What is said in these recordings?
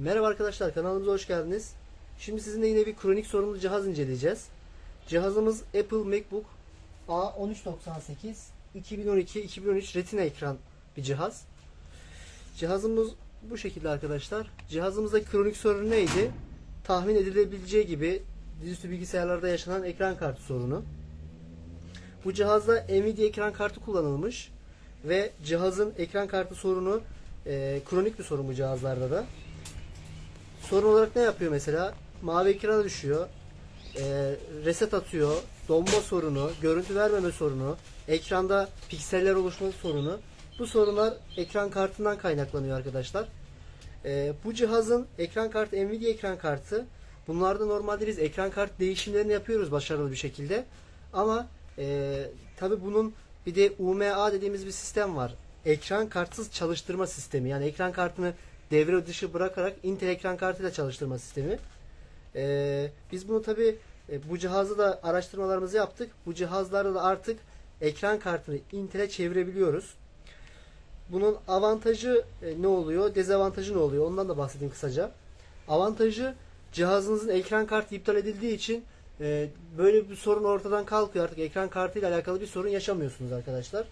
Merhaba arkadaşlar kanalımıza hoş geldiniz. Şimdi sizinle yine bir kronik sorunlu cihaz inceleyeceğiz. Cihazımız Apple MacBook A1398 2012-2013 Retina ekran bir cihaz. Cihazımız bu şekilde arkadaşlar. Cihazımızdaki kronik sorun neydi? Tahmin edilebileceği gibi dizüstü bilgisayarlarda yaşanan ekran kartı sorunu. Bu cihazda Nvidia ekran kartı kullanılmış ve cihazın ekran kartı sorunu e, kronik bir sorun bu cihazlarda da. Sorun olarak ne yapıyor mesela? Mavi ekrana düşüyor, e, reset atıyor, donma sorunu, görüntü vermeme sorunu, ekranda pikseller oluşma sorunu. Bu sorunlar ekran kartından kaynaklanıyor arkadaşlar. E, bu cihazın ekran kartı Nvidia ekran kartı. Bunlarda normalde biz ekran kart değişimlerini yapıyoruz başarılı bir şekilde. Ama e, tabi bunun bir de UMA dediğimiz bir sistem var. Ekran kartsız çalıştırma sistemi. Yani ekran kartını devre dışı bırakarak Intel ekran kartıyla çalıştırma sistemi. E, biz bunu tabi bu cihazı da araştırmalarımızı yaptık. Bu cihazlarda da artık ekran kartını Intel'e çevirebiliyoruz. Bunun avantajı e, ne oluyor? Dezavantajı ne oluyor? Ondan da bahsedeyim kısaca. Avantajı cihazınızın ekran kartı iptal edildiği için e, böyle bir sorun ortadan kalkıyor. Artık ekran kartıyla alakalı bir sorun yaşamıyorsunuz arkadaşlar.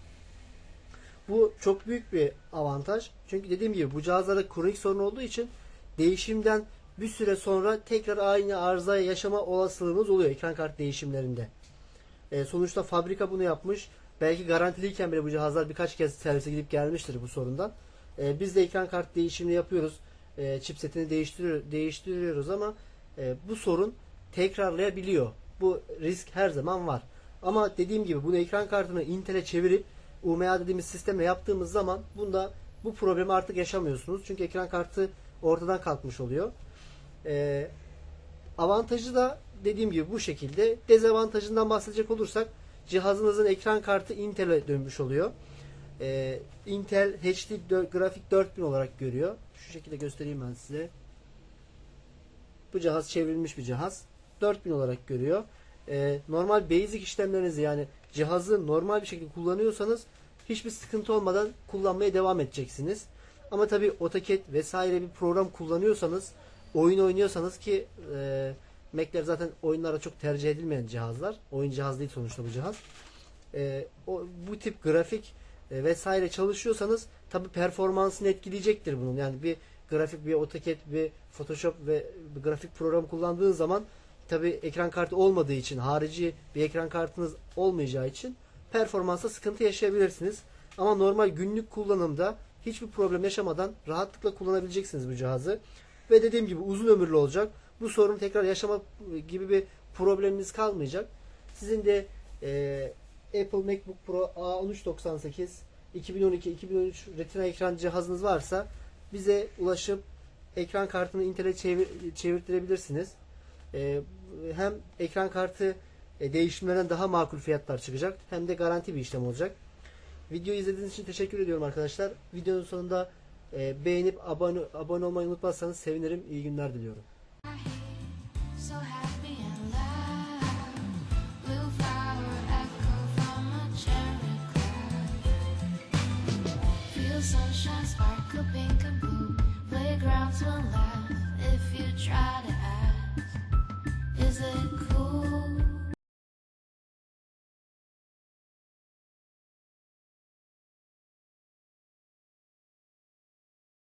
Bu çok büyük bir avantaj. Çünkü dediğim gibi bu cihazlarda kronik sorun olduğu için değişimden bir süre sonra tekrar aynı arızaya yaşama olasılığınız oluyor ekran kart değişimlerinde. E, sonuçta fabrika bunu yapmış. Belki garantiliyken bile bu cihazlar birkaç kez servise gidip gelmiştir bu sorundan. E, biz de ekran kart değişimini yapıyoruz. E, chipsetini değiştiriyor, değiştiriyoruz ama e, bu sorun tekrarlayabiliyor. Bu risk her zaman var. Ama dediğim gibi bunu ekran kartını Intel'e çevirip UMA dediğimiz sistemle yaptığımız zaman bunda bu problemi artık yaşamıyorsunuz. Çünkü ekran kartı ortadan kalkmış oluyor. Ee, avantajı da dediğim gibi bu şekilde. Dezavantajından bahsedecek olursak cihazınızın ekran kartı Intel'e dönmüş oluyor. Ee, Intel HD grafik 4000 olarak görüyor. Şu şekilde göstereyim ben size. Bu cihaz çevrilmiş bir cihaz. 4000 olarak görüyor. Ee, normal basic işlemlerinizi yani cihazı normal bir şekilde kullanıyorsanız hiçbir sıkıntı olmadan kullanmaya devam edeceksiniz. Ama tabi AutoCAD vesaire bir program kullanıyorsanız oyun oynuyorsanız ki e, Mac'ler zaten oyunlara çok tercih edilmeyen cihazlar. Oyun cihaz değil sonuçta bu cihaz. E, o, bu tip grafik e, vesaire çalışıyorsanız tabi performansını etkileyecektir bunun. Yani bir grafik bir AutoCAD bir Photoshop ve bir grafik programı kullandığın zaman tabi ekran kartı olmadığı için harici bir ekran kartınız olmayacağı için performansa sıkıntı yaşayabilirsiniz. Ama normal günlük kullanımda hiçbir problem yaşamadan rahatlıkla kullanabileceksiniz bu cihazı. Ve dediğim gibi uzun ömürlü olacak. Bu sorunu tekrar yaşama gibi bir probleminiz kalmayacak. Sizin de e, Apple MacBook Pro A1398 2012-2013 Retina ekran cihazınız varsa bize ulaşıp ekran kartını Intel'e çevir, çevirtirebilirsiniz. E, hem ekran kartı e, değişimlerden daha makul fiyatlar çıkacak hem de garanti bir işlem olacak. Videoyu izlediğiniz için teşekkür ediyorum arkadaşlar. Videonun sonunda e, beğenip abone, abone olmayı unutmazsanız sevinirim. İyi günler diliyorum. Sunshine sparkle pink and blue. Playgrounds will laugh if you try to